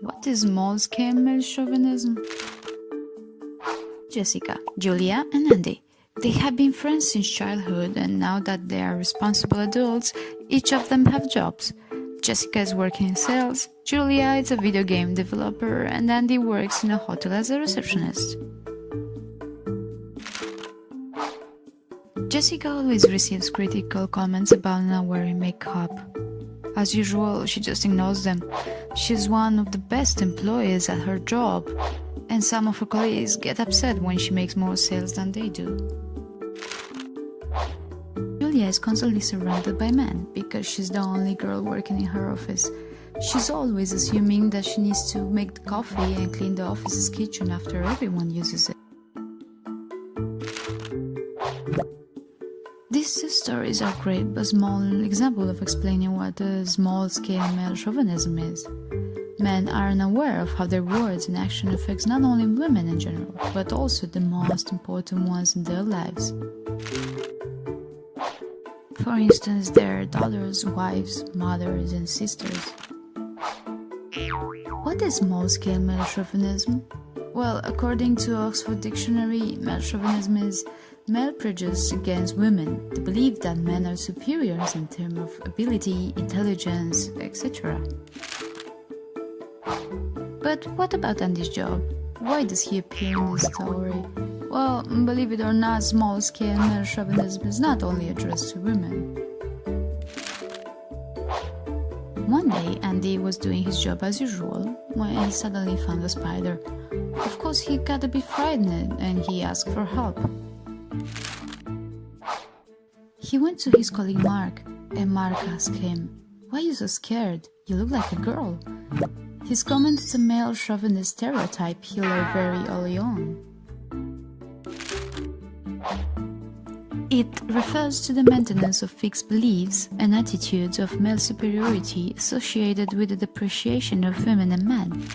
What is small-scale chauvinism? Jessica, Julia and Andy. They have been friends since childhood and now that they are responsible adults, each of them have jobs. Jessica is working in sales, Julia is a video game developer and Andy works in a hotel as a receptionist. Jessica always receives critical comments about not wearing makeup. As usual, she just ignores them. She's one of the best employees at her job, and some of her colleagues get upset when she makes more sales than they do. Julia is constantly surrounded by men because she's the only girl working in her office. She's always assuming that she needs to make the coffee and clean the office's kitchen after everyone uses it. These stories are great but small example of explaining what a small-scale male chauvinism is. Men are unaware of how their words and action affects not only women in general, but also the most important ones in their lives. For instance, their daughters, wives, mothers, and sisters. What is small-scale male chauvinism? Well, according to Oxford Dictionary, male chauvinism is male prejudice against women, the belief that men are superiors in terms of ability, intelligence, etc. But what about Andy's job? Why does he appear in this story? Well, believe it or not, small-scale male chauvinism is not only addressed to women. One day, Andy was doing his job as usual when he suddenly found a spider. Of course, he got a bit frightened and he asked for help. He went to his colleague Mark, and Mark asked him, Why are you so scared? You look like a girl. His comment is a male chauvinist stereotype he learned very early on. It refers to the maintenance of fixed beliefs and attitudes of male superiority associated with the depreciation of women and men.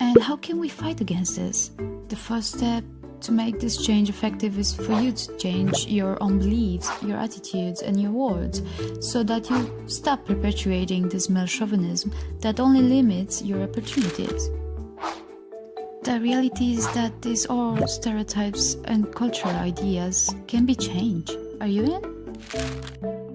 And how can we fight against this? The first step to make this change effective is for you to change your own beliefs, your attitudes, and your words so that you stop perpetuating this male chauvinism that only limits your opportunities. The reality is that these old stereotypes and cultural ideas can be changed. Are you in?